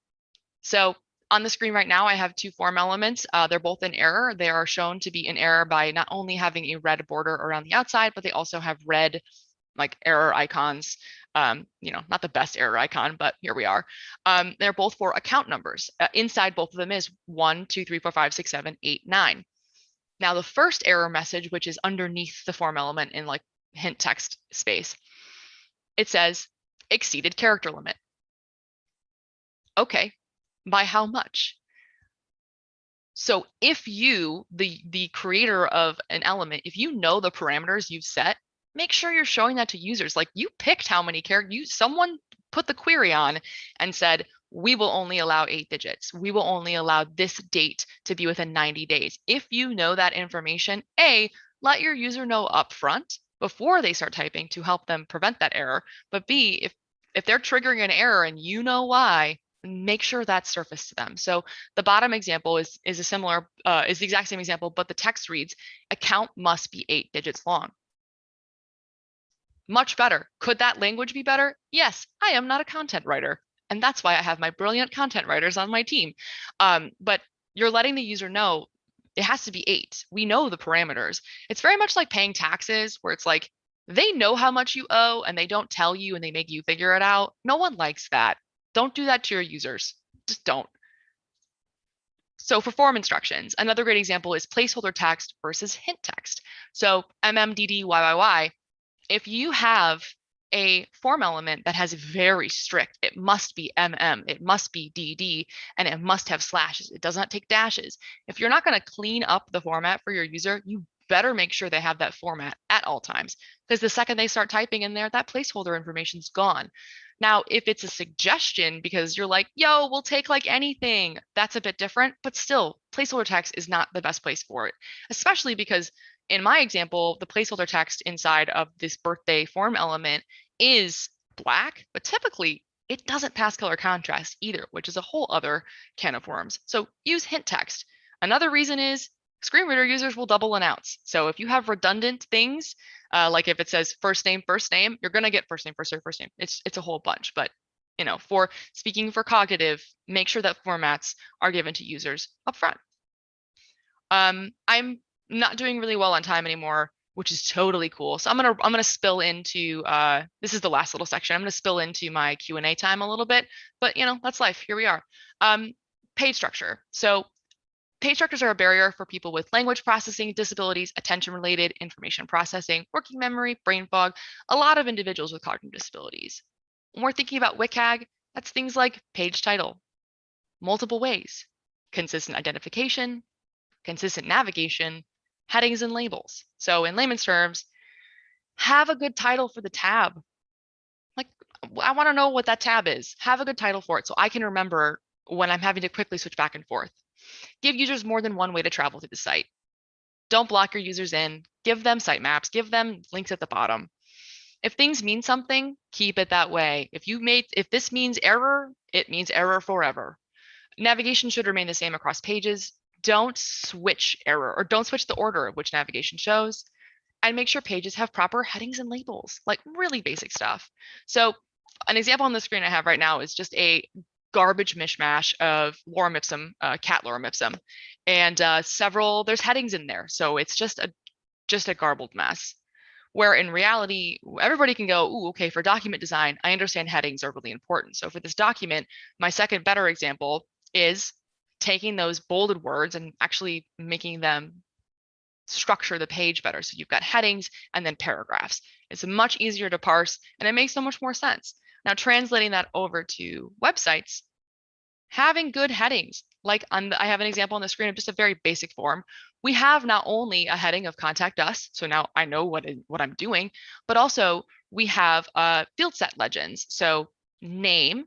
So on the screen right now, I have two form elements. Uh, they're both in error. They are shown to be in error by not only having a red border around the outside, but they also have red like error icons um, you know, not the best error icon, but here we are. Um, they're both for account numbers. Uh, inside both of them is one, two, three, four, five, six, seven, eight, nine. Now the first error message, which is underneath the form element in like hint text space, it says exceeded character limit. Okay, by how much? So if you, the, the creator of an element, if you know the parameters you've set, make sure you're showing that to users. Like you picked how many characters, you, someone put the query on and said, we will only allow eight digits. We will only allow this date to be within 90 days. If you know that information, A, let your user know upfront before they start typing to help them prevent that error. But B, if, if they're triggering an error and you know why, make sure that's surfaced to them. So the bottom example is, is a similar, uh, is the exact same example, but the text reads, account must be eight digits long. Much better. Could that language be better? Yes, I am not a content writer. And that's why I have my brilliant content writers on my team. Um, but you're letting the user know it has to be eight. We know the parameters. It's very much like paying taxes where it's like, they know how much you owe and they don't tell you and they make you figure it out. No one likes that. Don't do that to your users. Just don't. So for form instructions, another great example is placeholder text versus hint text. So MMDDYYY, if you have a form element that has very strict, it must be MM, it must be DD, and it must have slashes. It does not take dashes. If you're not going to clean up the format for your user, you better make sure they have that format at all times because the second they start typing in there, that placeholder information is gone. Now, if it's a suggestion because you're like, yo, we'll take like anything, that's a bit different, but still placeholder text is not the best place for it, especially because in my example, the placeholder text inside of this birthday form element is black, but typically it doesn't pass color contrast either, which is a whole other can of worms. So use hint text. Another reason is screen reader users will double announce. So if you have redundant things, uh, like if it says first name, first name, you're going to get first name, first name, first name. It's, it's a whole bunch, but you know, for speaking for cognitive, make sure that formats are given to users upfront. Um, I'm not doing really well on time anymore, which is totally cool. So I'm gonna I'm gonna spill into uh, this is the last little section. I'm gonna spill into my Q and A time a little bit, but you know that's life. Here we are. Um, page structure. So Page structures are a barrier for people with language processing disabilities, attention-related information processing, working memory, brain fog, a lot of individuals with cognitive disabilities. When we're thinking about WCAG, that's things like page title, multiple ways, consistent identification, consistent navigation, headings and labels. So in layman's terms, have a good title for the tab. Like, I want to know what that tab is. Have a good title for it so I can remember when I'm having to quickly switch back and forth. Give users more than one way to travel through the site. Don't block your users in, give them sitemaps, give them links at the bottom. If things mean something, keep it that way. If you made, if this means error, it means error forever. Navigation should remain the same across pages. Don't switch error or don't switch the order of which navigation shows and make sure pages have proper headings and labels, like really basic stuff. So an example on the screen I have right now is just a garbage mishmash of lorem ipsum, uh, cat lorem ipsum, and uh, several, there's headings in there. So it's just a, just a garbled mess. Where in reality, everybody can go, Ooh, okay, for document design, I understand headings are really important. So for this document, my second better example is taking those bolded words and actually making them structure the page better. So you've got headings and then paragraphs. It's much easier to parse and it makes so much more sense. Now translating that over to websites, having good headings, like on the, I have an example on the screen of just a very basic form. We have not only a heading of contact us, so now I know what, what I'm doing, but also we have uh, field set legends. So name,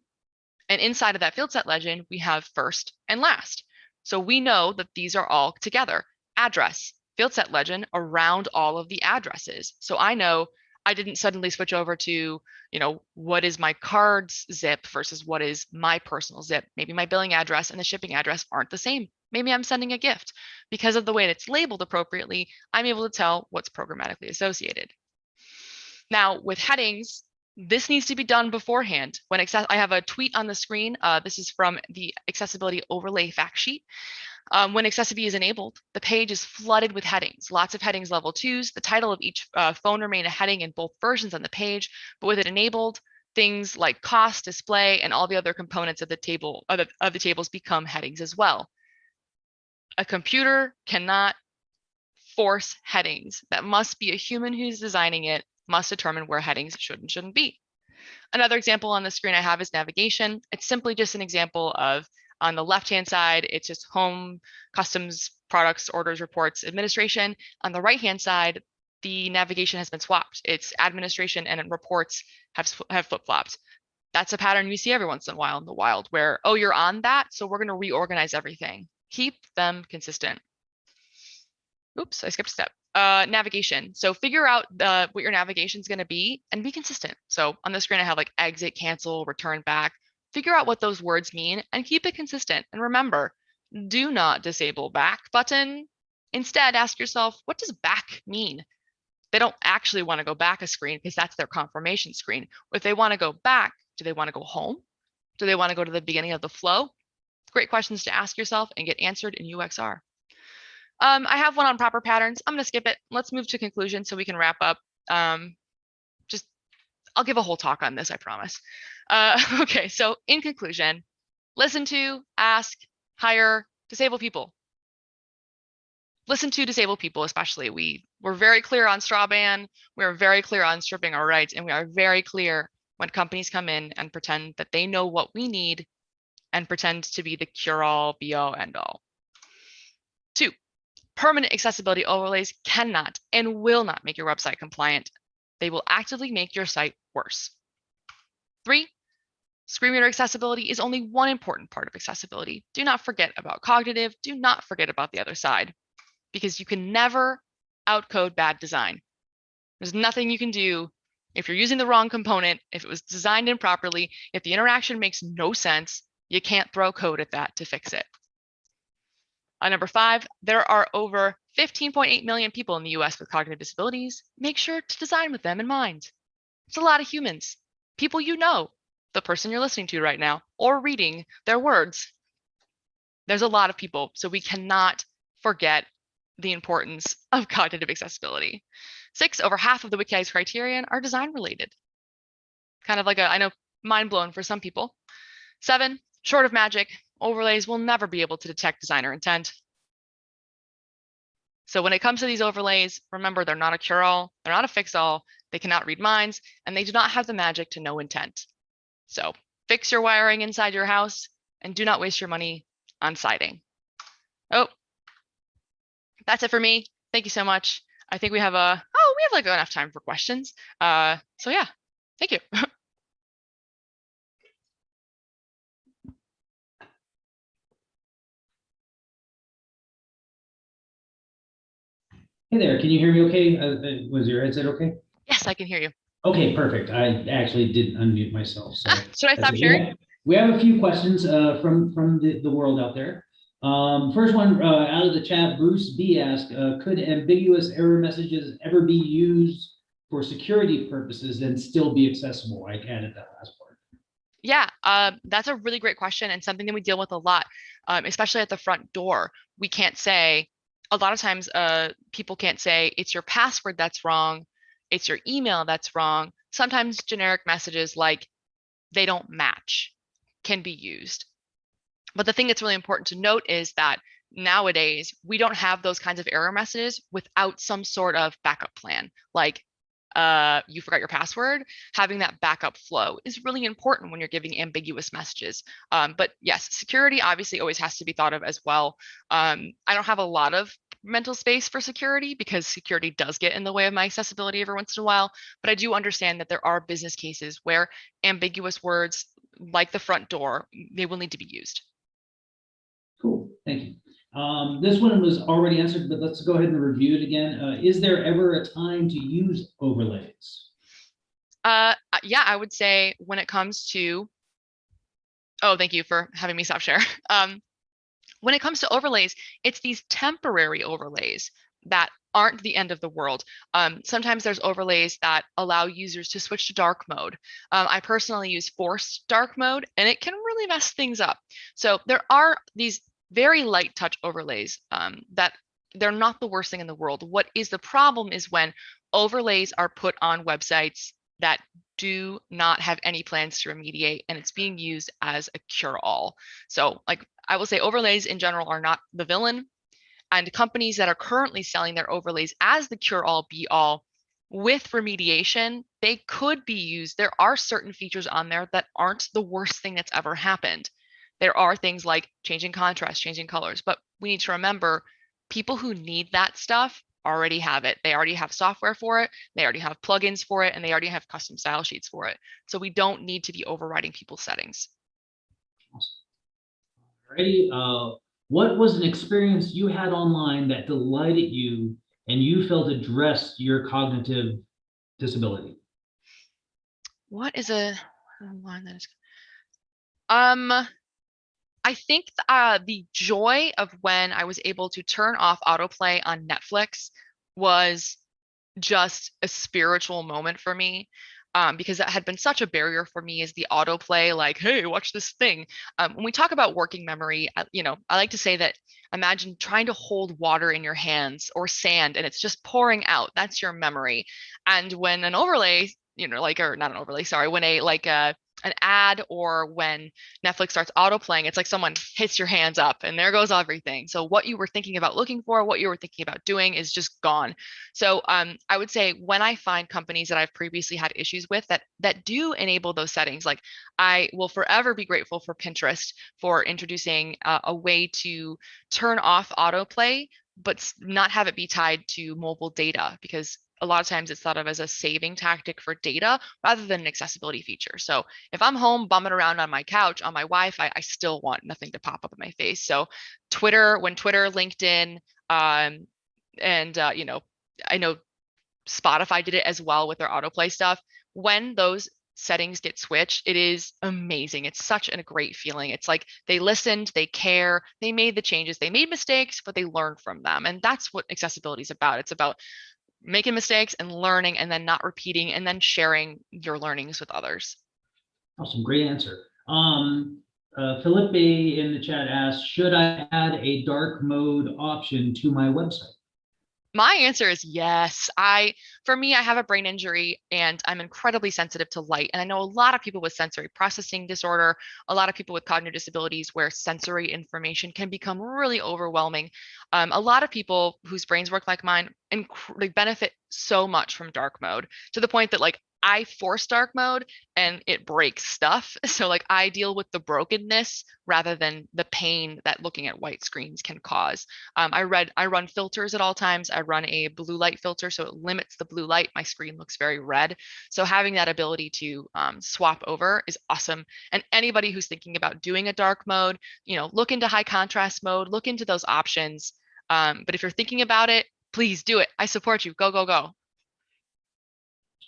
and inside of that field set legend, we have first and last. So we know that these are all together. Address, field set legend around all of the addresses. So I know I didn't suddenly switch over to, you know, what is my card's zip versus what is my personal zip. Maybe my billing address and the shipping address aren't the same. Maybe I'm sending a gift. Because of the way it's labeled appropriately, I'm able to tell what's programmatically associated. Now with headings, this needs to be done beforehand. When access I have a tweet on the screen. Uh, this is from the accessibility overlay fact sheet. Um, when accessiBe is enabled, the page is flooded with headings, lots of headings level twos. The title of each uh, phone remain a heading in both versions on the page, but with it enabled, things like cost, display, and all the other components of the table of the, of the tables become headings as well. A computer cannot force headings that must be a human who's designing it must determine where headings should and shouldn't be. Another example on the screen I have is navigation. It's simply just an example of on the left-hand side, it's just home, customs, products, orders, reports, administration. On the right-hand side, the navigation has been swapped. It's administration and reports have, have flip-flopped. That's a pattern we see every once in a while in the wild where, oh, you're on that, so we're going to reorganize everything. Keep them consistent. Oops, I skipped a step. Uh, navigation. So figure out the, what your navigation is going to be and be consistent. So on the screen, I have like exit, cancel, return back. Figure out what those words mean and keep it consistent. And remember, do not disable back button. Instead, ask yourself, what does back mean? They don't actually want to go back a screen because that's their confirmation screen. If they want to go back, do they want to go home? Do they want to go to the beginning of the flow? Great questions to ask yourself and get answered in UXR. Um, I have one on proper patterns. I'm going to skip it. Let's move to conclusion so we can wrap up. Um, just, I'll give a whole talk on this, I promise. Uh, *laughs* okay, so in conclusion, listen to, ask, hire, disable people. Listen to disabled people, especially. We we're very clear on straw ban. We are very clear on stripping our rights, and we are very clear when companies come in and pretend that they know what we need and pretend to be the cure-all, be-all, end-all. Two, permanent accessibility overlays cannot and will not make your website compliant. They will actively make your site worse. Three, screen reader accessibility is only one important part of accessibility. Do not forget about cognitive. Do not forget about the other side because you can never outcode bad design. There's nothing you can do if you're using the wrong component, if it was designed improperly, if the interaction makes no sense, you can't throw code at that to fix it. Uh, number five, there are over 15.8 million people in the US with cognitive disabilities. Make sure to design with them in mind. It's a lot of humans, people you know, the person you're listening to right now, or reading their words. There's a lot of people, so we cannot forget the importance *laughs* of cognitive accessibility. Six, over half of the WCAG criterion are design related. Kind of like a, I know, mind blown for some people. Seven, short of magic, overlays will never be able to detect designer intent. So when it comes to these overlays, remember they're not a cure-all, they're not a fix-all, they cannot read minds, and they do not have the magic to know intent. So fix your wiring inside your house and do not waste your money on siding. Oh, that's it for me. Thank you so much. I think we have a, oh, we have like enough time for questions. Uh, so yeah, thank you. *laughs* Hey there, can you hear me okay? Uh, uh, Was your headset okay? yes, I can hear you. Okay, perfect. I actually didn't unmute myself, so. Ah, *laughs* should I stop sharing? We have- a few questions uh, from, from the, the world out there. Um, First one, uh, out of the chat, Bruce B asked, uh, could ambiguous error messages ever be used for security purposes and still be accessible? I added that last part. Yeah, uh, that's a really great question and something that we deal with a lot, um, especially at the front door. We can't say, a lot of times uh, people can't say it's your password that's wrong, it's your email that's wrong. Sometimes generic messages like they don't match can be used. But the thing that's really important to note is that nowadays we don't have those kinds of error messages without some sort of backup plan. Like uh, you forgot your password, having that backup flow is really important when you're giving ambiguous messages. Um, but yes, security obviously always has to be thought of as well. Um, I don't have a lot of mental space for security because security does get in the way of my accessibility every once in a while. But I do understand that there are business cases where ambiguous words like the front door, they will need to be used. Cool, thank you. Um, This one was already answered, but let's go ahead and review it again. Uh, Is there ever a time to use overlays? Uh, uh, yeah, I would say when it comes to, oh, thank you for having me stop share. *laughs* Um, when it comes to overlays, it's these temporary overlays that aren't the end of the world. Um, sometimes there's overlays that allow users to switch to dark mode. Um, I personally use forced dark mode and it can really mess things up. So there are these very light touch overlays um, that they're not the worst thing in the world. What is the problem is when overlays are put on websites that do not have any plans to remediate and it's being used as a cure-all. So like I will say overlays in general are not the villain. And companies that are currently selling their overlays as the cure all be all with remediation, they could be used. There are certain features on there that aren't the worst thing that's ever happened. There are things like changing contrast, changing colors, but we need to remember people who need that stuff already have it. They already have software for it. They already have plugins for it, and they already have custom style sheets for it. So we don't need to be overriding people's settings. Alrighty, uh, what was an experience you had online that delighted you and you felt addressed your cognitive disability? What is a line that is? Um, I think uh, the joy of when I was able to turn off autoplay on Netflix was just a spiritual moment for me um, because that had been such a barrier for me is the autoplay, like, hey, watch this thing. Um, when we talk about working memory, you know, I like to say that imagine trying to hold water in your hands or sand and it's just pouring out. That's your memory. And when an overlay, you know, like, or not an overlay, sorry, when a like a an ad or when Netflix starts auto playing, it's like someone hits your hands up and there goes everything. So what you were thinking about looking for, what you were thinking about doing is just gone. So um, I would say when I find companies that I've previously had issues with that that do enable those settings, like I will forever be grateful for Pinterest for introducing uh, a way to turn off autoplay but not have it be tied to mobile data because a lot of times it's thought of as a saving tactic for data rather than an accessibility feature. So if I'm home bumming around on my couch on my Wi-Fi, I still want nothing to pop up in my face. So Twitter, when Twitter, LinkedIn, um, and uh, you know, I know Spotify did it as well with their autoplay stuff. When those settings get switched, it is amazing. It's such a great feeling. It's like they listened, they care, they made the changes, they made mistakes, but they learned from them. And that's what accessibility is about. It's about making mistakes and learning and then not repeating and then sharing your learnings with others. Awesome, great answer. Um, uh, in the chat asked, should I add a dark mode option to my website? My answer is yes. I, for me, I have a brain injury and I'm incredibly sensitive to light. And I know a lot of people with sensory processing disorder, a lot of people with cognitive disabilities where sensory information can become really overwhelming. Um, a lot of people whose brains work like mine inc- benefit so much from dark mode to the point that like I force dark mode and it breaks stuff. *laughs* So like I deal with the brokenness rather than the pain that looking at white screens can cause. Um, I read I run filters at all times. I run a blue light filter so it limits the blue light. My screen looks very red. So having that ability to um, swap over is awesome. And anybody who's thinking about doing a dark mode, you know, look into high contrast mode, look into those options. Um, but if you're thinking about it, please do it. I support you. Go, go, go.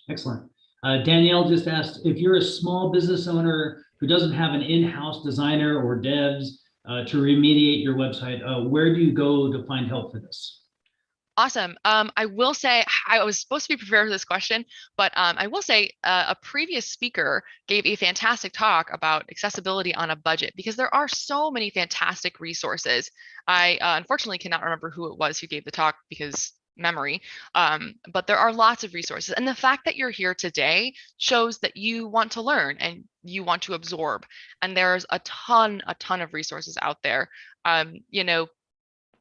Excellent. Uh, Danielle just asked if you're a small business owner who doesn't have an in-house designer or devs uh, to remediate your website, uh, where do you go to find help for this? Awesome. Um, I will say I was supposed to be prepared for this question, but um, I will say uh, a previous speaker gave a fantastic talk about accessibility on a budget because there are so many fantastic resources. I uh, unfortunately cannot remember who it was who gave the talk because memory. Um, but there are lots of resources. And the fact that you're here today shows that you want to learn and you want to absorb. And there's a ton, a ton of resources out there. Um, you know,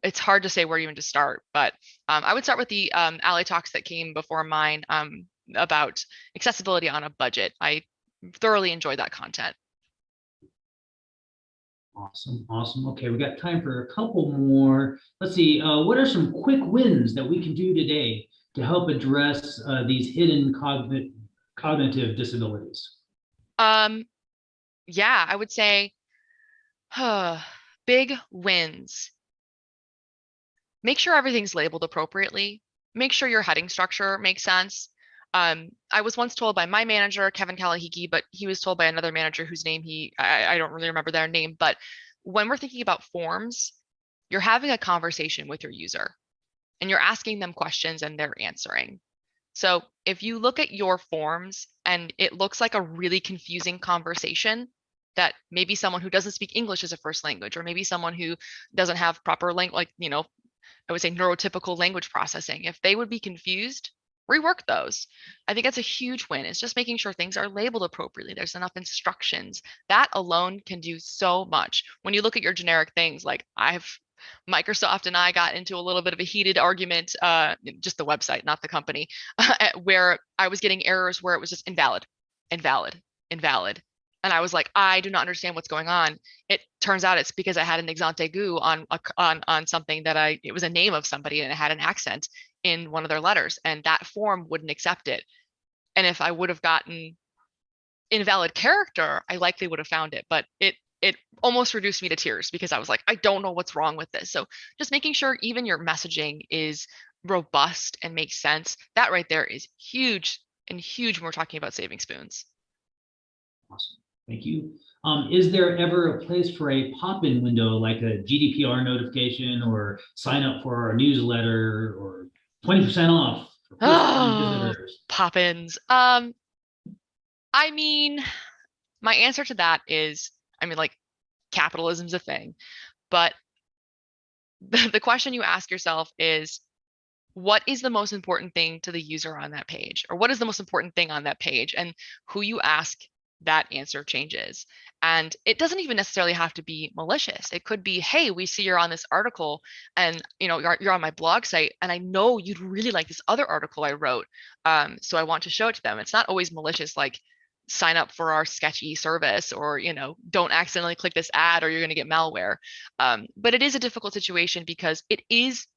it's hard to say where even to start, but um, I would start with the um, A11y Talks that came before mine um, about accessibility on a budget. I thoroughly enjoyed that content. Awesome, awesome. Okay, we got time for a couple more. Let's see, uh, what are some quick wins that we can do today to help address uh, these hidden cognitive cognitive disabilities? Um, yeah, I would say uh, big wins. Make sure everything's labeled appropriately. Make sure your heading structure makes sense. Um, I was once told by my manager, Kevin Kalahiki, but he was told by another manager whose name he, I, I don't really remember their name, but when we're thinking about forms, you're having a conversation with your user and you're asking them questions and they're answering. So if you look at your forms and it looks like a really confusing conversation that maybe someone who doesn't speak English as a first language, or maybe someone who doesn't have proper language, like, you know, I would say neurotypical language processing, if they would be confused, rework those. I think that's a huge win. It's just making sure things are labeled appropriately. There's enough instructions. That alone can do so much. When you look at your generic things, like I've Microsoft and I got into a little bit of a heated argument, uh, just the website, not the company, *laughs* where I was getting errors where it was just invalid, invalid, invalid. And I was like, I do not understand what's going on. It turns out it's because I had an accent aigu on, on, on something that I, it was a name of somebody and it had an accent in one of their letters and that form wouldn't accept it. And if I would have gotten invalid character, I likely would have found it, but it it almost reduced me to tears because I was like, I don't know what's wrong with this. So just making sure even your messaging is robust and makes sense. That right there is huge and huge when we're talking about saving spoons. Awesome. Thank you. Um, is there ever a place for a pop-in window like a GDPR notification or sign up for our newsletter or 20% off? Oh, *gasps* pop-ins. Um, I mean, my answer to that is, I mean, like capitalism's a thing, but *laughs* the, the question you ask yourself is, what is the most important thing to the user on that page? Or what is the most important thing on that page? And who you ask, that answer changes. And it doesn't even necessarily have to be malicious. It could be, hey, we see you're on this article and you know you're, you're on my blog site and I know you'd really like this other article I wrote. Um, so I want to show it to them. It's not always malicious like sign up for our sketchy service or you know don't accidentally click this ad or you're going to get malware um, but it is a difficult situation because it is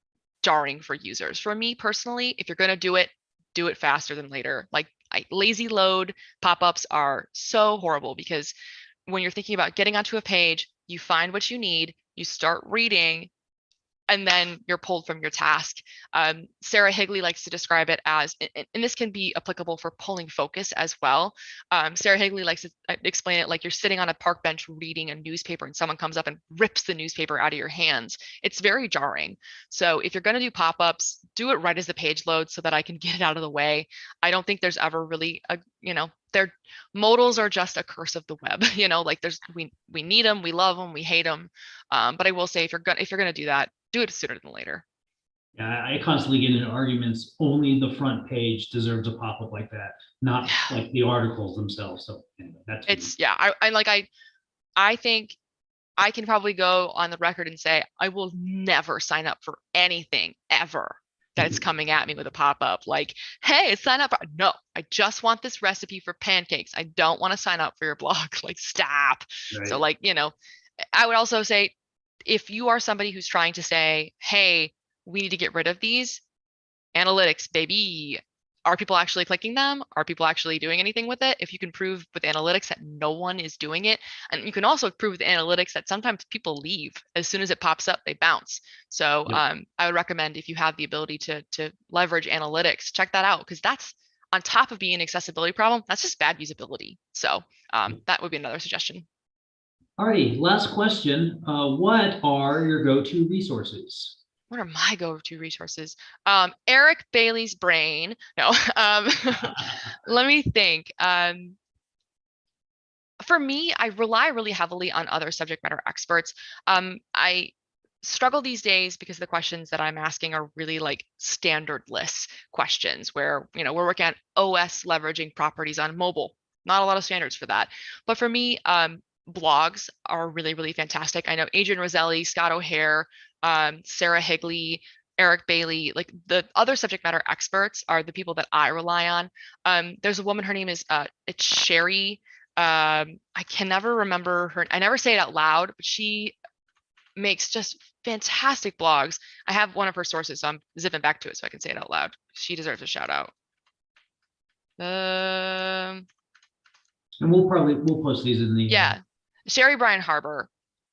jarring for users for me personally if you're going to do it do it faster than later like I, lazy load pop-ups are so horrible because when you're thinking about getting onto a page you find what you need you start reading and then you're pulled from your task. Um, Sarah Higley likes to describe it as, and, this can be applicable for pulling focus as well. Um, Sarah Higley likes to uh, explain it like you're sitting on a park bench reading a newspaper and someone comes up and rips the newspaper out of your hands. It's very jarring. So if you're going to do pop-ups, do it right as the page loads so that I can *laughs* get it out of the way. I don't think there's ever really a, you know, they're modals are just a curse of the web *laughs* you know like there's we we need them we love them we hate them um, but i will say if you're gonna if you're gonna do that do it sooner than later Yeah, I constantly get into arguments, only the front page deserves a pop-up like that, not Yeah. *sighs* like the articles themselves. So anyway, that's. me. it's yeah I, I like i i think i can probably go on the record and say i will never sign up for anything ever that's Mhm. coming at me with a pop-up like hey sign up for-" no i just want this recipe for pancakes i don't want to sign up for your *laughs* blog like stop Right. So like, you know, I would also say if you are somebody who's trying to say, hey, we need to get rid of these analytics, baby. Are people actually clicking them? Are people actually doing anything with it? If you can prove with analytics that no one is doing it, and you can also prove with analytics that sometimes people leave as soon as it pops up, they bounce. So Yep. um, I would recommend if you have the ability to to leverage analytics, check that out because that's on top of being an accessibility problem, that's just bad usability. So um, that would be another suggestion. Alrighty, last question. Uh, what are your go-to resources? What are my go-to resources? Um, Eric Bailey's brain. No, *laughs* um, *laughs* let me think. Um, for me, I rely really heavily on other subject matter experts. Um, I struggle these days because the questions that I'm asking are really like standardless questions where, you know, we're working on OS leveraging properties on mobile. Not a lot of standards for that. But for me, um, blogs are really, really fantastic. I know Adrian Roselli, Scott O'Hara, um, Sarah Higley, Eric Bailey, like the other subject matter experts are the people that I rely on. Um, there's a woman, her name is uh, it's Sheri. Um, I can never remember her. I never say it out loud, but she makes just fantastic blogs. I have one of her sources, so I'm zipping back to it so I can say it out loud. She deserves a shout out. Um, And we'll probably, we'll post these in the. uh, yeah, Sheri Byrne-Haber,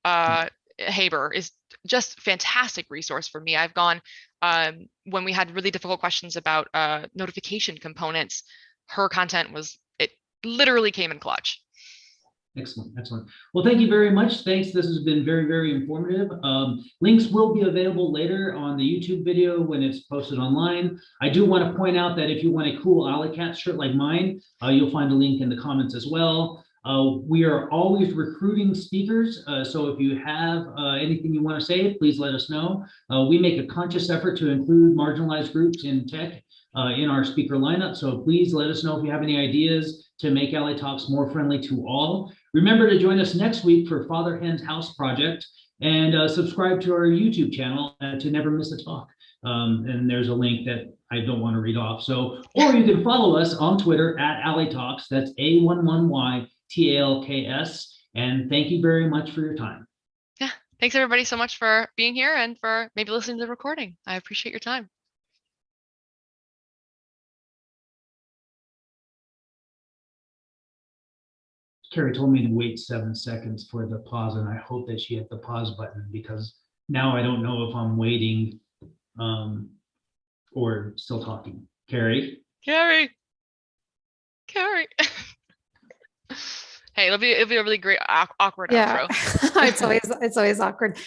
uh, Haber is just fantastic resource for me. I've gone um, when we had really difficult questions about uh, notification components. Her content was it literally came in clutch. Excellent, excellent. Well, thank you very much. Thanks. This has been very, very informative. Um, links will be available later on the YouTube video when it's posted online. I do want to point out that if you want a cool Alley Cat shirt like mine, uh, you'll find a link in the comments as well. Uh, we are always recruiting speakers, uh, so if you have uh, anything you want to say, please let us know. Uh, we make a conscious effort to include marginalized groups in tech uh, in our speaker lineup, so please let us know if you have any ideas to make A11y Talks more friendly to all. Remember to join us next week for Father Hen's House Project. And uh, subscribe to our YouTube channel to never miss a talk. Um, and there's a link that I don't want to read off. So, or you can follow us on Twitter at A11y Talks. That's A11Y-T-A-L-K-S. And thank you very much for your time. Yeah. Thanks everybody so much for being here and for maybe listening to the recording. I appreciate your time. Carrie told me to wait seven seconds for the pause, and I hope that she hit the pause button because now I don't know if I'm waiting um, or still talking. Carrie? Carrie. Carrie. *laughs* hey, it'll be it'll be a really great awkward Yeah, outro. *laughs* it's always, it's always awkward.